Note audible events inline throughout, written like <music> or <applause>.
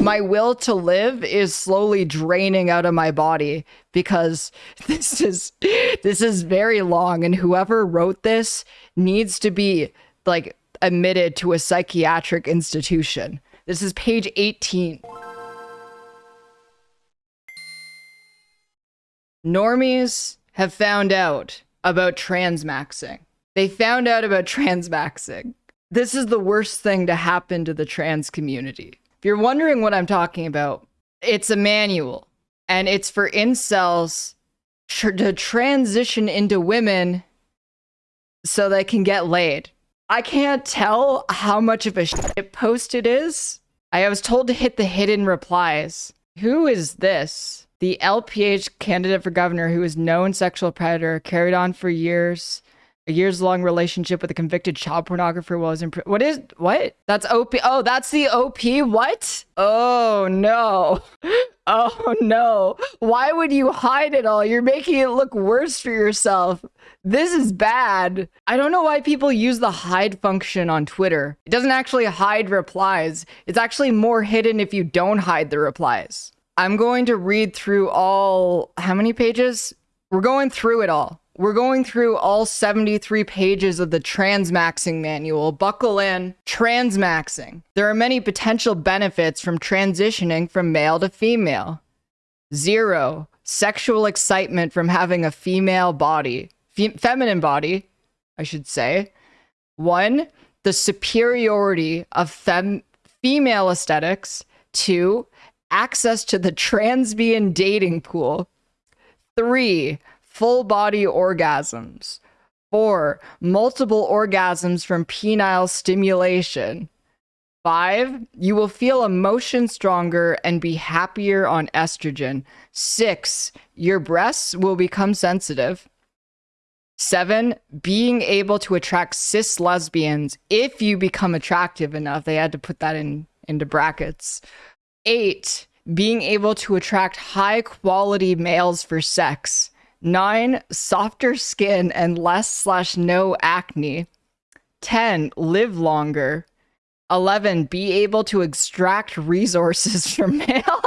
my will to live is slowly draining out of my body because <laughs> this is this is very long and whoever wrote this needs to be like admitted to a psychiatric institution. This is page 18. Normies have found out about transmaxing. They found out about transmaxing. This is the worst thing to happen to the trans community. If you're wondering what I'm talking about, it's a manual and it's for incels tr- to transition into women so they can get laid. I can't tell how much of a shit post it is. I was told to hit the hidden replies. Who is this? The LPH candidate for governor who is known sexual predator, carried on for years, a years long relationship with a convicted child pornographer while was in prison. What is what? That's OP. Oh, that's the OP. What? Oh no. <laughs> Oh no. Why would you hide it all? You're making it look worse for yourself. This is bad. I don't know why people use the hide function on Twitter. It doesn't actually hide replies. It's actually more hidden if you don't hide the replies. I'm going to read through all how many pages? We're going through it all. We're going through all 73 pages of the transmaxing manual. Buckle in. Transmaxing. There are many potential benefits from transitioning from male to female. Zero. Sexual excitement from having a female body. Fe- feminine body, I should say. One, the superiority of fem- female aesthetics. Two, access to the transbian dating pool. Three, full body orgasms. Four, multiple orgasms from penile stimulation. Five, you will feel emotion stronger and be happier on estrogen. Six, your breasts will become sensitive. Seven, being able to attract cis lesbians if you become attractive enough. They had to put that in into brackets. Eight, being able to attract high quality males for sex. Nine, softer skin and less slash no acne. 10, live longer. 11, be able to extract resources <laughs> from male.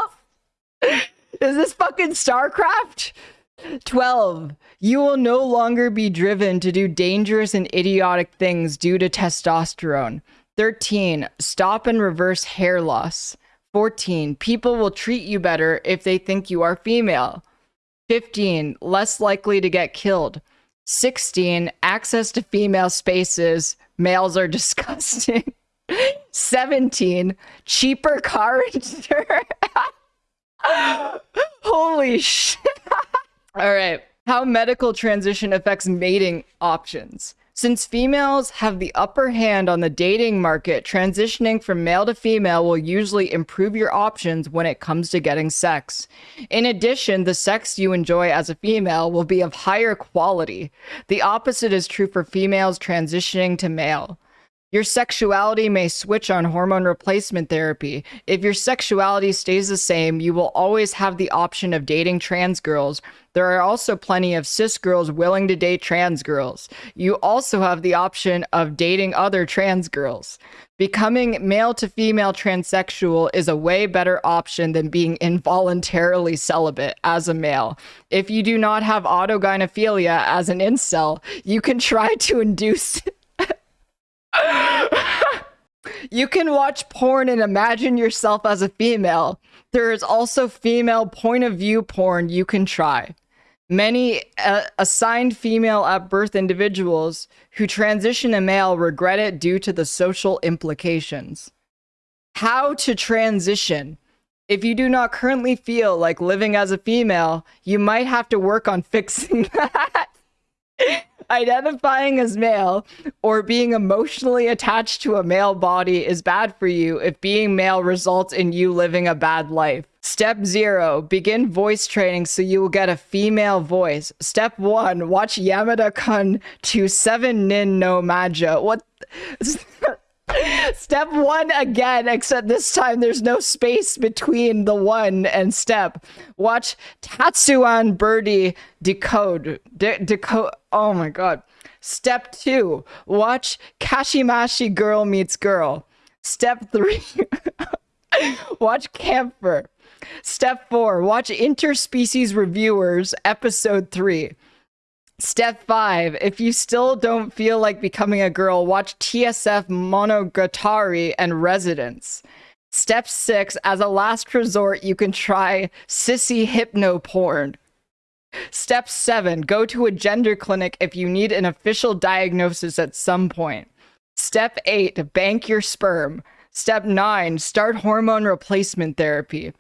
Is this fucking StarCraft? 12, you will no longer be driven to do dangerous and idiotic things due to testosterone. 13, stop and reverse hair loss. 14, people will treat you better if they think you are female. 15, less likely to get killed. 16, access to female spaces. Males are <laughs> disgusting. 17, cheaper car <laughs> insurance. Holy shit. <laughs> All right. How medical transition affects mating options. Since females have the upper hand on the dating market, transitioning from male to female will usually improve your options when it comes to getting sex. In addition, the sex you enjoy as a female will be of higher quality. The opposite is true for females transitioning to male. Your sexuality may switch on hormone replacement therapy. If your sexuality stays the same, you will always have the option of dating trans girls. There are also plenty of cis girls willing to date trans girls. You also have the option of dating other trans girls. Becoming male to female transsexual is a way better option than being involuntarily celibate as a male. If you do not have autogynephilia as an incel, you can try to induce you can watch porn and imagine yourself as a female. There is also female point of view porn you can try. Many uh, assigned female at birth individuals who transition to male regret it due to the social implications. How to transition. If you do not currently feel like living as a female, you might have to work on fixing <laughs> that identifying as male or being emotionally attached to a male body is bad for you if being male results in you living a bad life. Step zero, begin voice training so you will get a female voice. Step one, watch Yamada Kun to 7 Nin no Majo. What? <laughs> step one again, except this time there's no space between the one and step. Watch Tatsuan Birdie decode. De- decode. Oh my god. Step two, watch Kashimashi Girl Meets Girl. Step three. <laughs> watch Kämpfer. Step four, watch Interspecies Reviewers, episode three. Step five, if you still don't feel like becoming a girl, watch TSF Monogatari and Residence. Step six, as a last resort, you can try sissy hypno porn. Step seven, go to a gender clinic if you need an official diagnosis at some point. Step eight, bank your sperm. Step nine, start hormone replacement therapy.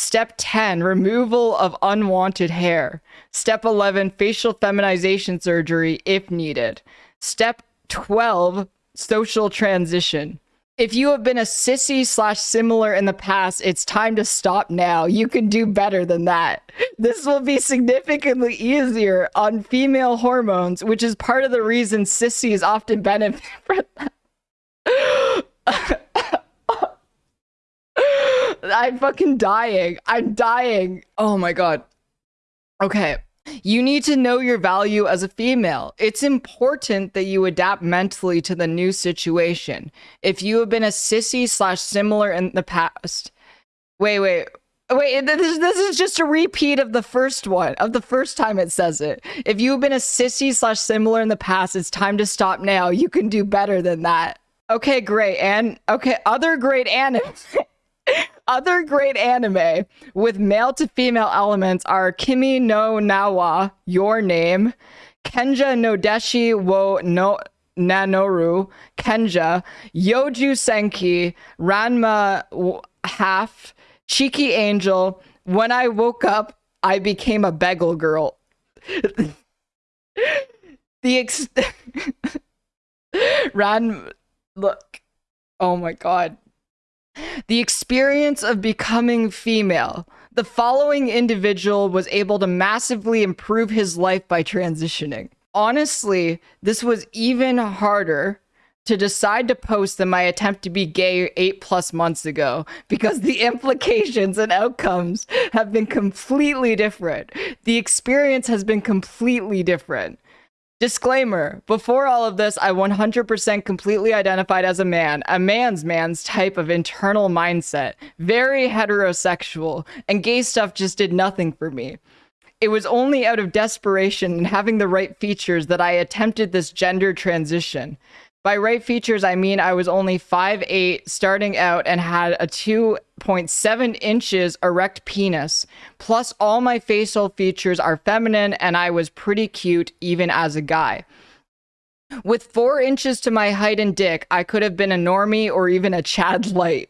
Step 10, removal of unwanted hair. Step 11, facial feminization surgery if needed. Step 12, social transition. If you have been a sissy slash similar in the past, it's time to stop now. You can do better than that. This will be significantly easier on female hormones, which is part of the reason sissies often benefit from that. <laughs> I'm fucking dying. I'm dying. Oh my god. Okay. You need to know your value as a female. It's important that you adapt mentally to the new situation. If you have been a sissy slash similar in the past, wait, wait, wait. This this is just a repeat of the first one of the first time it says it. If you have been a sissy slash similar in the past, it's time to stop now. You can do better than that. Okay, great. And okay, other great anime. <laughs> Other great anime with male to female elements are Kimi no Nawa, Your Name, Kenja no Deshi wo no Nanoru, Kenja, Youjo Senki, Ranma Half, Cheeky Angel. When I woke up, I became a bagel girl. <laughs> the ex- <laughs> Ran look. Oh my god. The experience of becoming female. The following individual was able to massively improve his life by transitioning. Honestly, this was even harder to decide to post than my attempt to be gay eight plus months ago because the <laughs> implications and outcomes have been completely different. The experience has been completely different. Disclaimer Before all of this, I 100% completely identified as a man, a man's man's type of internal mindset, very heterosexual, and gay stuff just did nothing for me. It was only out of desperation and having the right features that I attempted this gender transition. By right features, I mean I was only 5'8 starting out and had a 2.7 inches erect penis. Plus, all my facial features are feminine and I was pretty cute even as a guy. With 4 inches to my height and dick, I could have been a normie or even a Chad Light.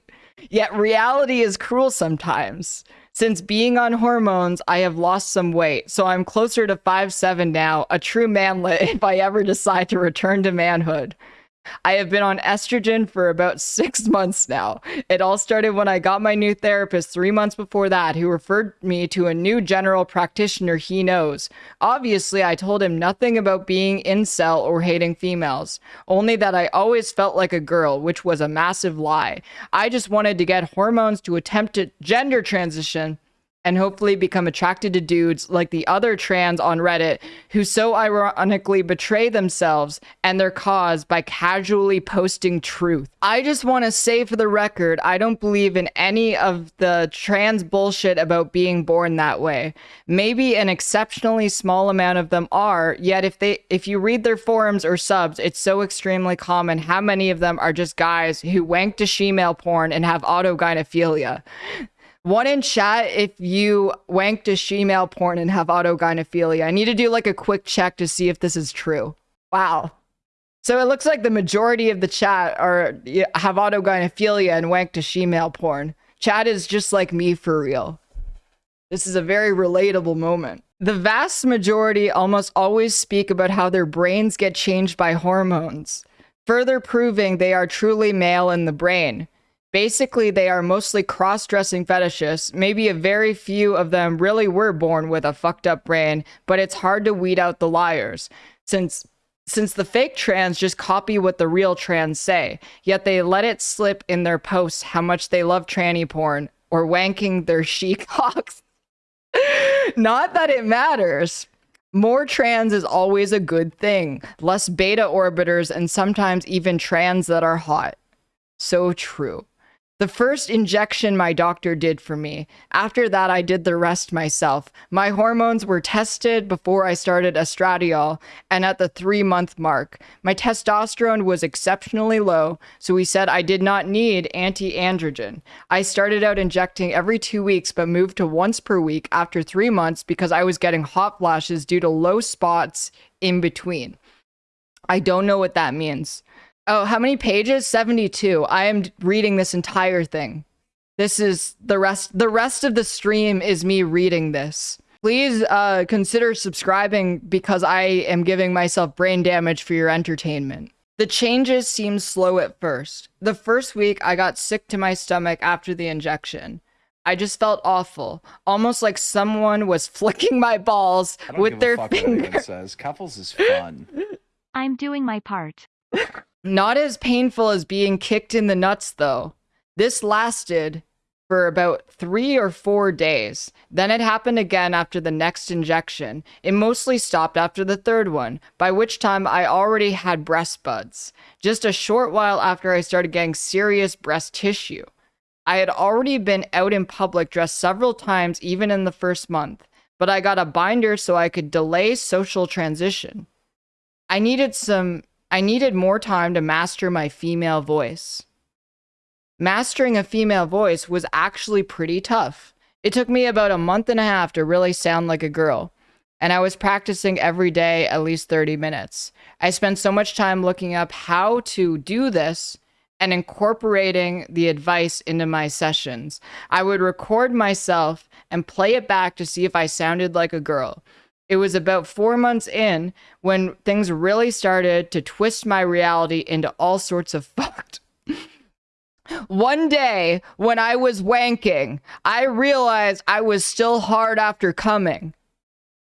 Yet reality is cruel sometimes. Since being on hormones, I have lost some weight, so I'm closer to 5'7 now, a true manlet <laughs> if I ever decide to return to manhood. I have been on estrogen for about <laughs> six months now. It all started when I got my new therapist three months before that, who referred me to a new general practitioner he knows. Obviously, I told him nothing about being incel or hating females, only that I always felt like a girl, which was a massive lie. I just wanted to get hormones to attempt to gender transition and hopefully become attracted to dudes like the other trans on Reddit who so ironically betray themselves and their cause by casually posting truth. I just want to say for the record, I don't believe in any of the trans bullshit about being born that way. Maybe an exceptionally small amount of them are, yet if they if you read their forums or subs, it's so extremely common how many of them are just guys who wank to shemale porn and have autogynephilia. One in chat if you wank to shemale porn and have autogynephilia. I need to do like a quick check to see if this is true. Wow. So it looks like the majority of the chat are have autogynephilia and wank to shemale porn. Chat is just like me for real. This is a very relatable moment. The vast majority almost always speak about how their brains get changed by hormones, further proving they are truly male in the brain. Basically, they are mostly cross dressing fetishists. Maybe a very few of them really were born with a fucked up brain, but it's hard to weed out the liars. Since since the fake trans just copy what the real trans say, yet they let it slip in their posts how much they love tranny porn or wanking their <laughs> she-cocks. Not that it matters. More trans is always a good thing. Less beta orbiters and sometimes even trans that are hot. So true. The first injection my doctor did for me. After that, I did the rest myself. My hormones were tested before I started estradiol and at the three month mark. My testosterone was exceptionally low, so he said I did not need anti androgen. I started out injecting every two weeks, but moved to once per week after three months because I was getting hot flashes due to low spots in between. I don't know what that means. Oh, how many pages? 72. I am reading this entire thing. This is the rest the rest of the stream is me reading this. Please uh, consider subscribing because I am giving myself brain damage for your entertainment. The changes seem slow at first. The first week, I got sick to my stomach after the injection. I just felt awful, almost like someone was <laughs> flicking my balls with their finger. Says Keffals is fun. <laughs> I'm doing my part. <laughs> Not as painful as being kicked in the nuts, though. This lasted for about three or four days. Then it happened again after the next injection. It mostly stopped after the third one, by which time I already had breast buds. Just a short while after I started getting serious breast tissue. I had already been out in public dressed several times, even in the first month, but I got a binder so I could delay social transition. I needed some I needed more time to master my female voice. Mastering a female voice was actually pretty tough. It took me about a month and a half to really sound like a girl, and I was practicing every day at least 30 minutes. I spent so much time looking up how to do this and incorporating the advice into my sessions. I would record myself and play it back to see if I sounded like a girl. It was about four months in when things really started to twist my reality into all sorts of <laughs> fucked. One day, when I was wanking, I realized I was still hard after coming,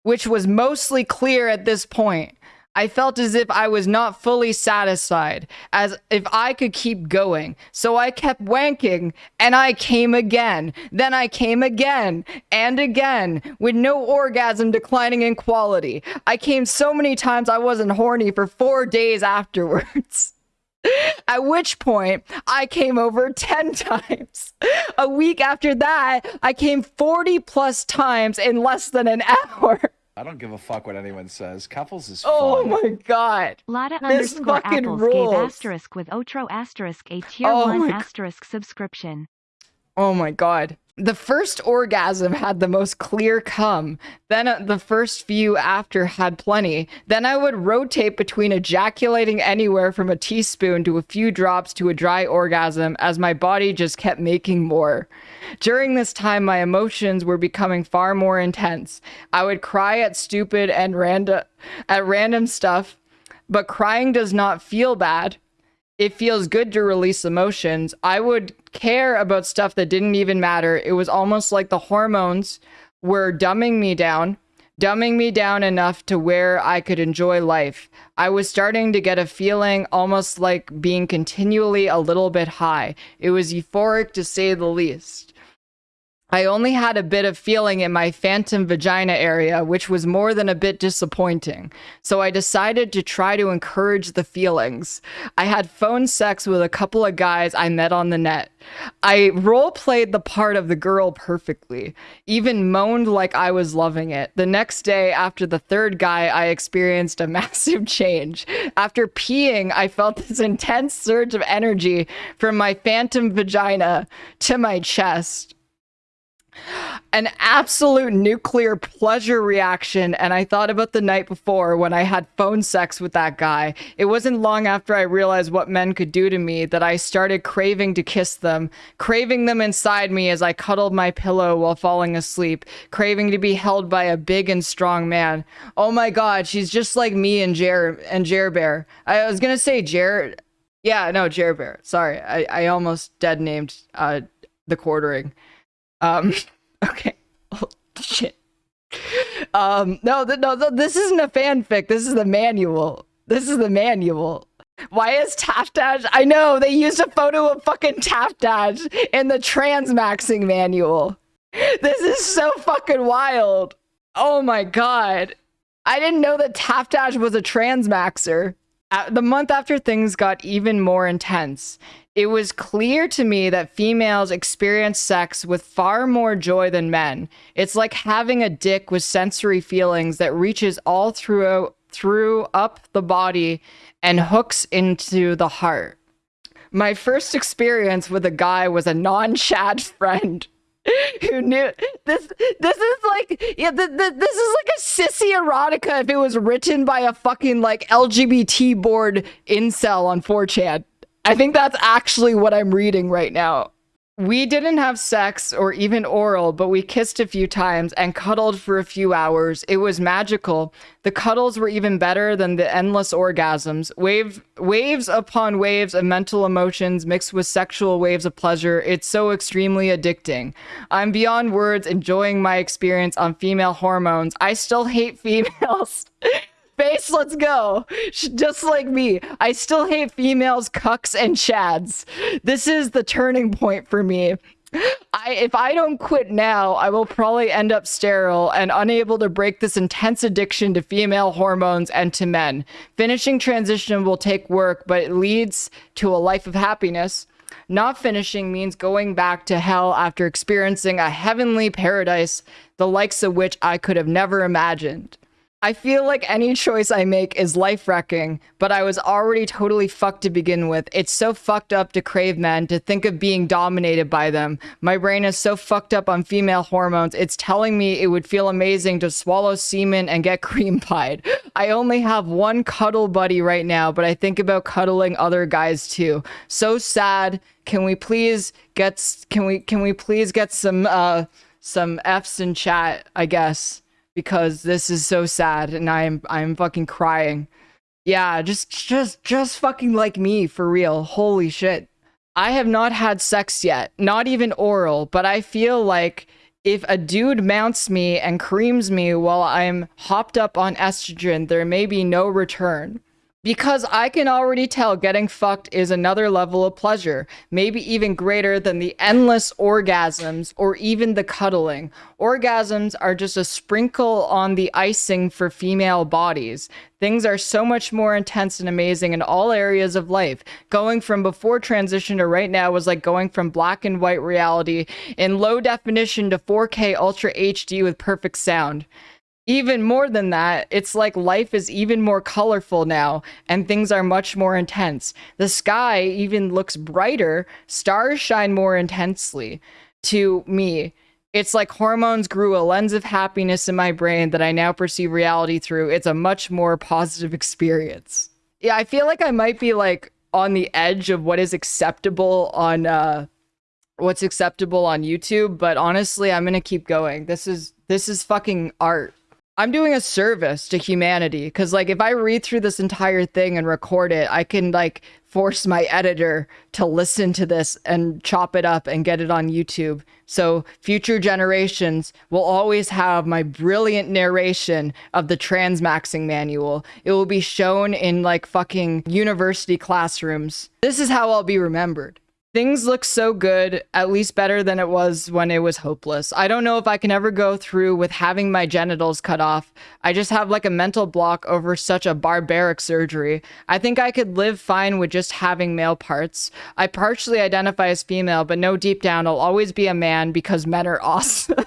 which was mostly clear at this point. I felt as if I was not fully satisfied, as if I could keep going. So I kept wanking, and I came again. Then I came again, and again, with no orgasm declining in quality. I came so many times I wasn't horny for four days afterwards. <laughs> At which point, I came over 10 <laughs> times. A week after that, I came 40 plus times in less than an <laughs> hour. I don't give a fuck what anyone says. Keffals is Oh fun. my god. Lotta This underscore fucking apples rules. gave asterisk with Otro asterisk a tier Oh 1 my g- asterisk subscription. Oh my god. The first orgasm had the most clear cum. Then uh, the first few after had plenty. Then I would rotate between ejaculating anywhere from a teaspoon to a few drops to a dry orgasm as my body just kept making more. During this time, my emotions were becoming far more intense. I would cry at stupid and random at random stuff, but crying does not feel bad it feels good to release emotions. I would care about stuff that didn't even matter. It was almost like the hormones were dumbing me down, dumbing me down enough to where I could enjoy life. I was starting to get a feeling almost like being continually a little bit high. It was euphoric to say the least. I only had a bit of feeling in my phantom vagina area, which was more than a bit disappointing. So I decided to try to encourage the feelings. I had phone sex with a couple of guys I met on the net. I role played the part of the girl perfectly, even moaned like I was loving it. The next day, after the third guy, I experienced a <laughs> massive change. After peeing, I felt this intense surge of energy from my phantom vagina to my chest an absolute nuclear pleasure reaction. And I thought about the night before when I had phone sex with that guy. It wasn't long after I realized what men could do to me that I started craving to kiss them, craving them inside me as I cuddled my pillow while falling asleep, craving to be held by a big and strong man. Oh my God, she's just like me and Jer and Jer Bear. I was gonna say Jer. Yeah, no, Jer Bear. Sorry, I, I almost dead named uh, the quartering. Um, <laughs> okay. Oh, shit. Um, no, th- no, th- this isn't a fanfic. This is the manual. This is the manual. Why is Taftash? I know they used a photo of fucking Taftash in the transmaxing manual. This is so fucking wild. Oh my god. I didn't know that Taftash was a transmaxer. The month after things got even more intense, it was clear to me that females experience sex with far more joy than men. It's like having a dick with sensory feelings that reaches all through through up the body and hooks into the heart. My first experience with a guy was a non-Chad <laughs> friend <laughs> who knew this this is like yeah th- th- this is like a sissy erotica if it was written by a fucking like lgbt board incel on 4chan i think that's actually what i'm reading right now we didn't have sex or even oral, but we kissed a few times and cuddled for a few hours. It was magical. The cuddles were even better than the endless orgasms. Wave, waves upon waves of mental emotions mixed with sexual waves of pleasure. It's so extremely addicting. I'm beyond words enjoying my experience on female hormones. I still hate <laughs> females. Face, let's go. Just like me, I still hate females, cucks, and chads. This is the turning point for me. I if I don't quit now, I will probably end up sterile and unable to break this intense addiction to female hormones and to men. Finishing transition will take work, but it leads to a life of happiness. Not finishing means going back to hell after experiencing a heavenly paradise, the likes of which I could have never imagined. I feel like any choice I make is life wrecking, but I was already totally fucked to begin with. It's so fucked up to crave men, to think of being dominated by them. My brain is so fucked up on female hormones, it's telling me it would feel amazing to swallow semen and get <laughs> cream pied. I only have one cuddle buddy right now, but I think about cuddling other guys too. So sad. Can we please get can we can we please get some uh some F's in chat, I guess because this is so sad and I'm I'm fucking crying. Yeah, just just just fucking like me for real. Holy shit. I have not had sex yet, not even oral, but I feel like if a dude mounts me and creams me while I'm hopped up on estrogen, there may be no return. Because I can already tell getting fucked is another level of pleasure, maybe even greater than the endless orgasms or even the cuddling. Orgasms are just a sprinkle on the icing for female bodies. Things are so much more intense and amazing in all areas of life. Going from before transition to right now was like going from black and white reality in low definition to 4K Ultra HD with perfect sound even more than that, it's like life is even more colorful now and things are much more intense. The sky even looks brighter, stars shine more intensely to me. It's like hormones grew a lens of happiness in my brain that I now perceive reality through. It's a much more positive experience. Yeah, I feel like I might be like on the edge of what is acceptable on uh what's acceptable on YouTube, but honestly, I'm going to keep going. This is this is fucking art. I'm doing a service to humanity because, like, if I read through this entire thing and record it, I can, like, force my editor to listen to this and chop it up and get it on YouTube. So future generations will always have my brilliant narration of the transmaxing manual. It will be shown in, like, fucking university classrooms. This is how I'll be remembered. Things look so good, at least better than it was when it was hopeless. I don't know if I can ever go through with having my genitals cut off. I just have like a mental block over such a barbaric surgery. I think I could live fine with just having male parts. I partially identify as female, but no, deep down, I'll always be a man because men are <laughs> awesome.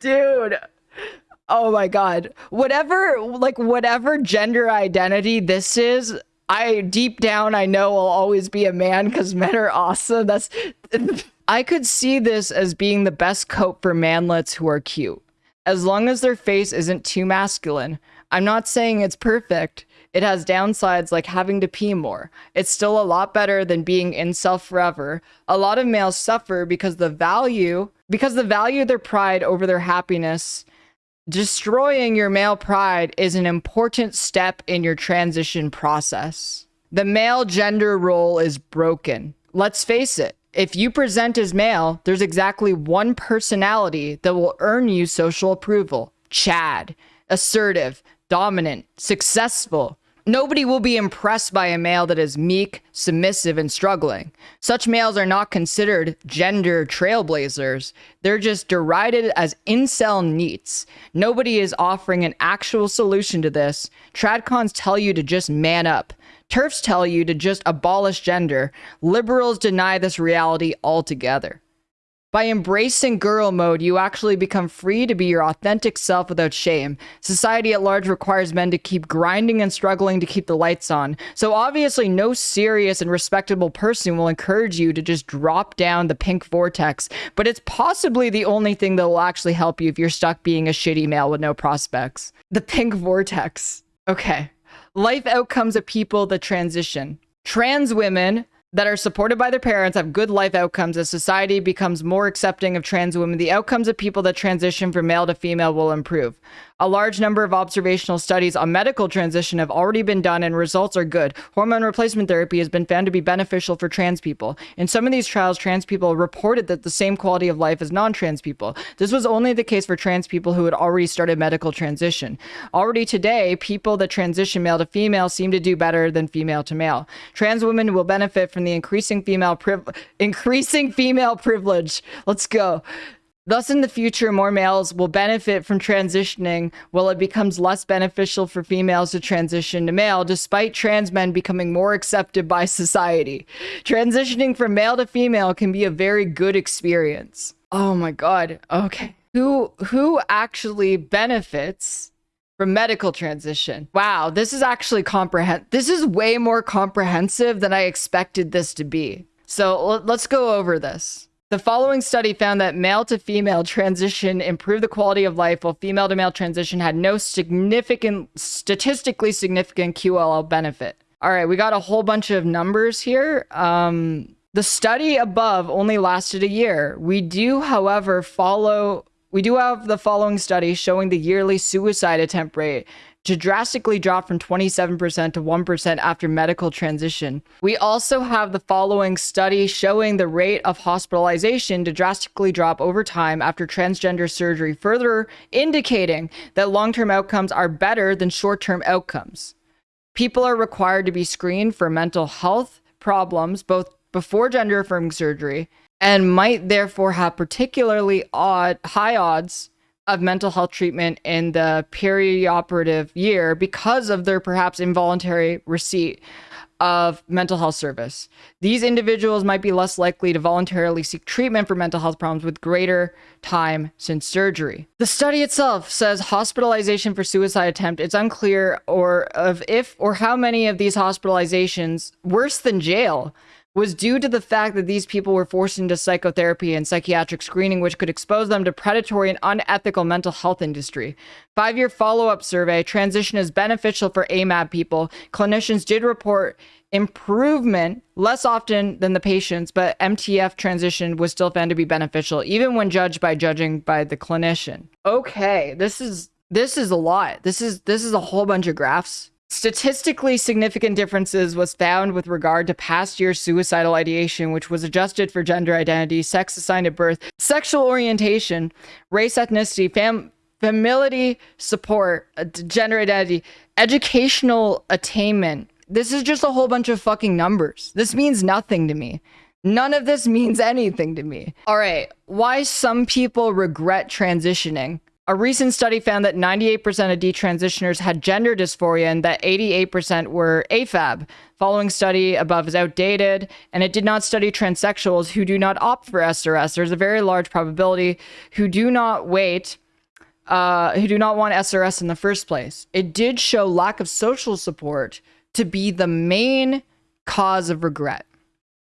Dude. Oh my god. Whatever like whatever gender identity this is, I deep down I know I'll always be a man because men are awesome. That's <laughs> I could see this as being the best coat for manlets who are cute. As long as their face isn't too masculine. I'm not saying it's perfect. It has downsides like having to pee more. It's still a lot better than being incel forever. A lot of males suffer because the value because the value of their pride over their happiness Destroying your male pride is an important step in your transition process. The male gender role is broken. Let's face it, if you present as male, there's exactly one personality that will earn you social approval Chad. Assertive, dominant, successful. Nobody will be impressed by a male that is meek, submissive, and struggling. Such males are not considered gender trailblazers. They're just derided as incel NEETs. Nobody is offering an actual solution to this. Tradcons tell you to just man up. TERFs tell you to just abolish gender. Liberals deny this reality altogether. By embracing girl mode, you actually become free to be your authentic self without shame. Society at large requires men to keep grinding and struggling to keep the lights on. So obviously, no serious and respectable person will encourage you to just drop down the pink vortex. But it's possibly the only thing that will actually help you if you're stuck being a shitty male with no prospects. The pink vortex. Okay. Life outcomes of people that transition. Trans women that are supported by their parents have good life outcomes as society becomes more accepting of trans women. The outcomes of people that transition from male to female will improve. A large number of observational studies on medical transition have already been done and results are good. Hormone replacement therapy has been found to be beneficial for trans people. In some of these trials, trans people reported that the same quality of life as non trans people. This was only the case for trans people who had already started medical transition. Already today, people that transition male to female seem to do better than female to male. Trans women will benefit from the increasing female priv- increasing female privilege. Let's go. Thus, in the future, more males will benefit from transitioning while it becomes less beneficial for females to transition to male, despite trans men becoming more accepted by society. Transitioning from male to female can be a very good experience. Oh my god. Okay. Who who actually benefits from medical transition? Wow, this is actually comprehend this is way more comprehensive than I expected this to be. So let's go over this. The following study found that male to female transition improved the quality of life, while female to male transition had no significant, statistically significant QOL benefit. All right, we got a whole bunch of numbers here. Um, the study above only lasted a year. We do, however, follow. We do have the following study showing the yearly suicide attempt rate to drastically drop from 27% to 1% after medical transition. We also have the following study showing the rate of hospitalization to drastically drop over time after transgender surgery, further indicating that long term outcomes are better than short term outcomes. People are required to be screened for mental health problems both before gender affirming surgery and might therefore have particularly odd high odds of mental health treatment in the perioperative year because of their perhaps involuntary receipt of mental health service. These individuals might be less likely to voluntarily seek treatment for mental health problems with greater time since surgery. The study itself says hospitalization for suicide attempt. It's unclear or of if or how many of these hospitalizations worse than jail was due to the fact that these people were forced into psychotherapy and psychiatric screening, which could expose them to predatory and unethical mental health industry. Five year follow up survey transition is beneficial for AMAB people. Clinicians did report improvement less often than the patients, but MTF transition was still found to be beneficial, even when judged by judging by the clinician. Okay, this is this is a lot. This is this is a whole bunch of graphs Statistically significant differences was found with regard to past year suicidal ideation, which was adjusted for gender identity, sex assigned at birth, sexual orientation, race, ethnicity, fam- support, uh, gender identity, educational attainment. This is just a whole bunch of fucking numbers. This means nothing to me. None of this <laughs> means anything to me. All right, why some people regret transitioning. A recent study found that 98% of detransitioners had gender dysphoria and that 88% were AFAB. Following study above is outdated, and it did not study transsexuals who do not opt for SRS. There's a very large probability who do not wait, uh, who do not want SRS in the first place. It did show lack of social support to be the main cause of regret.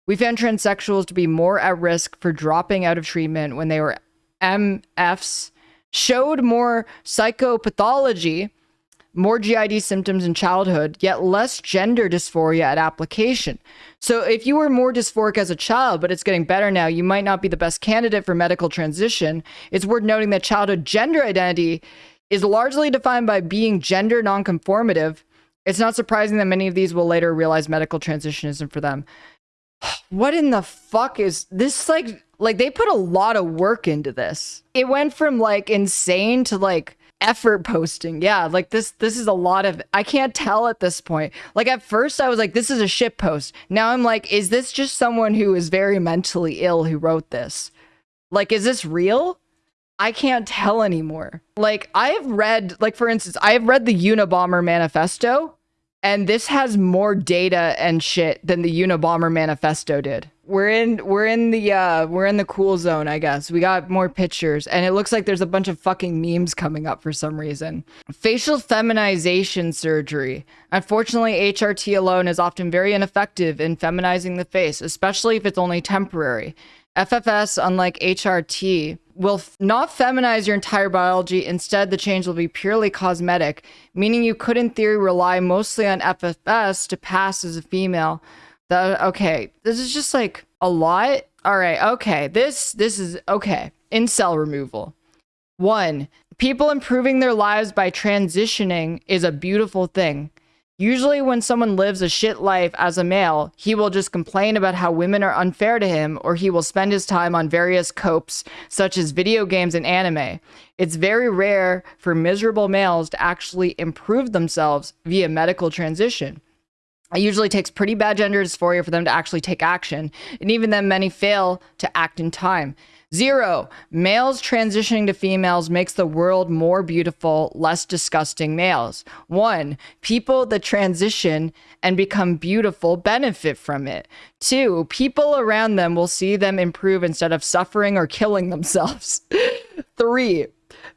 We found transsexuals to be more at risk for dropping out of treatment when they were MFs showed more psychopathology, more GID symptoms in childhood, yet less gender dysphoria at application. So, if you were more dysphoric as a child, but it's getting better now, you might not be the best candidate for medical transition. It's worth noting that childhood gender identity is largely defined by being gender nonconformative. It's not surprising that many of these will later realize medical transition isn't for them. What in the fuck is this like like they put a lot of work into this. It went from like insane to like effort posting. Yeah, like this this is a lot of I can't tell at this point. Like at first I was like this is a shit post. Now I'm like is this just someone who is very mentally ill who wrote this? Like is this real? I can't tell anymore. Like I've read like for instance, I've read the Unabomber manifesto and this has more data and shit than the Unabomber manifesto did. We're in we're in the uh we're in the cool zone, I guess. We got more pictures and it looks like there's a bunch of fucking memes coming up for some reason. Facial feminization surgery. Unfortunately, HRT alone is often very ineffective in feminizing the face, especially if it's only temporary. FFS, unlike HRT, will not feminize your entire biology. Instead, the change will be purely cosmetic, meaning you could, in theory, rely mostly on FFS to pass as a female. The, okay, this is just like a lot. All right, okay, this this is okay. Incel removal. One, people improving their lives by transitioning is a beautiful thing. Usually, when someone lives a shit life as a male, he will just complain about how women are unfair to him, or he will spend his time on various copes, such as video games and anime. It's very rare for miserable males to actually improve themselves via medical transition. It usually takes pretty bad gender dysphoria for them to actually take action, and even then, many fail to act in time. Zero. Males transitioning to females makes the world more beautiful, less disgusting males. One. People that transition and become beautiful benefit from it. Two. People around them will see them improve instead of suffering or killing <laughs> themselves. Three.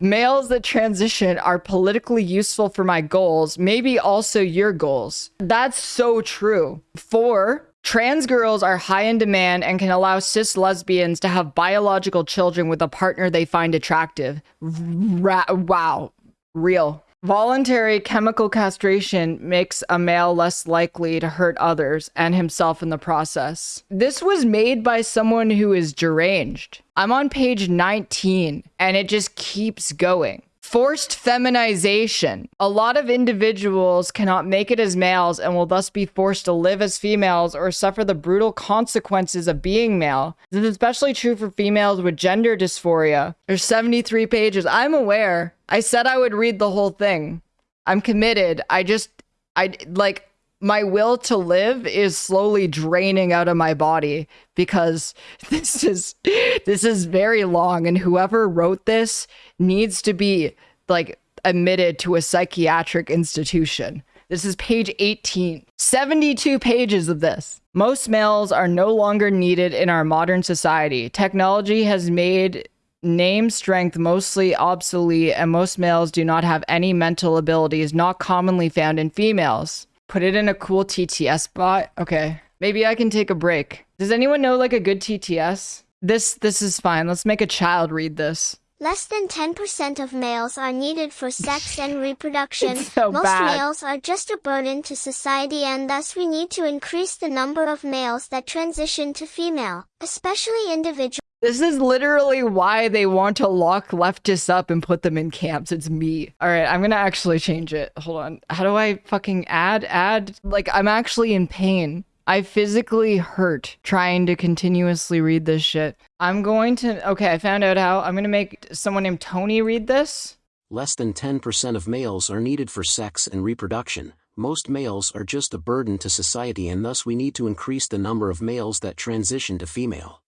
Males that transition are politically useful for my goals, maybe also your goals. That's so true. Four, Trans girls are high in demand and can allow cis lesbians to have biological children with a partner they find attractive. Ra- wow. Real. Voluntary chemical castration makes a male less likely to hurt others and himself in the process. This was made by someone who is deranged. I'm on page 19 and it just keeps going. Forced feminization. A lot of individuals cannot make it as males and will thus be forced to live as females or suffer the brutal consequences of being male. This is especially true for females with gender dysphoria. There's 73 pages. I'm aware. I said I would read the whole thing. I'm committed. I just, I like, my will to live is slowly draining out of my body because <laughs> this is this is very long and whoever wrote this needs to be like admitted to a psychiatric institution. This is page 18. 72 pages of this. Most males are no longer needed in our modern society. Technology has made name strength mostly obsolete, and most males do not have any mental abilities not commonly found in females. Put it in a cool TTS spot. Okay. Maybe I can take a break. Does anyone know like a good TTS? This this is fine. Let's make a child read this. Less than 10% of males are needed for sex <laughs> and reproduction. So Most bad. males are just a burden to society and thus we need to increase the number of males that transition to female, especially individuals. This is literally why they want to lock leftists up and put them in camps. It's me. All right, I'm gonna actually change it. Hold on. How do I fucking add? Add? Like, I'm actually in pain. I physically hurt trying to continuously read this shit. I'm going to. Okay, I found out how. I'm gonna make someone named Tony read this. Less than 10% of males are needed for sex and reproduction. Most males are just a burden to society and thus we need to increase the number of males that transition to female.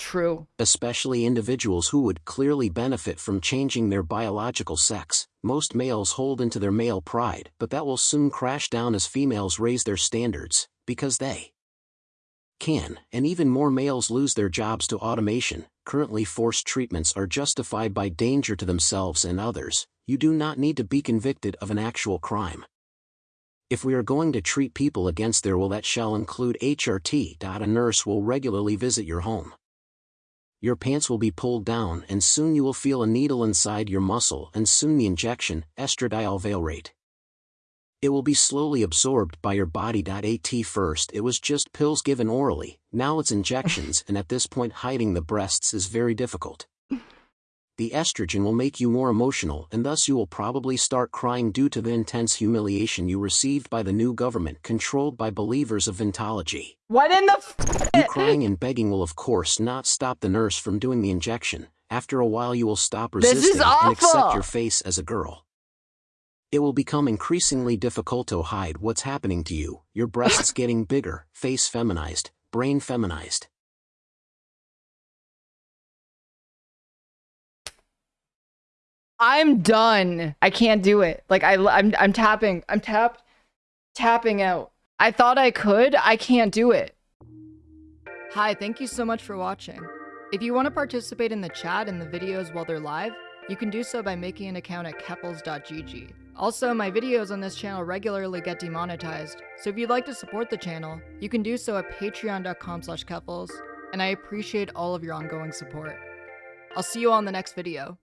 True. Especially individuals who would clearly benefit from changing their biological sex. Most males hold into their male pride, but that will soon crash down as females raise their standards, because they can, and even more males lose their jobs to automation. Currently, forced treatments are justified by danger to themselves and others. You do not need to be convicted of an actual crime. If we are going to treat people against their will, that shall include HRT. A nurse will regularly visit your home. Your pants will be pulled down, and soon you will feel a needle inside your muscle, and soon the injection, estradiol valerate. It will be slowly absorbed by your body. At first, it was just pills given orally, now it's injections, <laughs> and at this point, hiding the breasts is very difficult. The estrogen will make you more emotional, and thus you will probably start crying due to the intense humiliation you received by the new government controlled by believers of Vintology. What in the? F- You crying and begging will of course not stop the nurse from doing the injection, After a while, you will stop resisting and accept your face as a girl. It will become increasingly difficult to hide what's happening to you, your breasts <laughs> getting bigger, face feminized, brain feminized. I'm done. I can't do it. Like I I'm I'm tapping. I'm tap tapping out. I thought I could. I can't do it. Hi, thank you so much for watching. If you want to participate in the chat and the videos while they're live, you can do so by making an account at keffals.gg. Also, my videos on this channel regularly get demonetized, so if you'd like to support the channel, you can do so at patreon.com slash keffals, and I appreciate all of your ongoing support. I'll see you on the next video.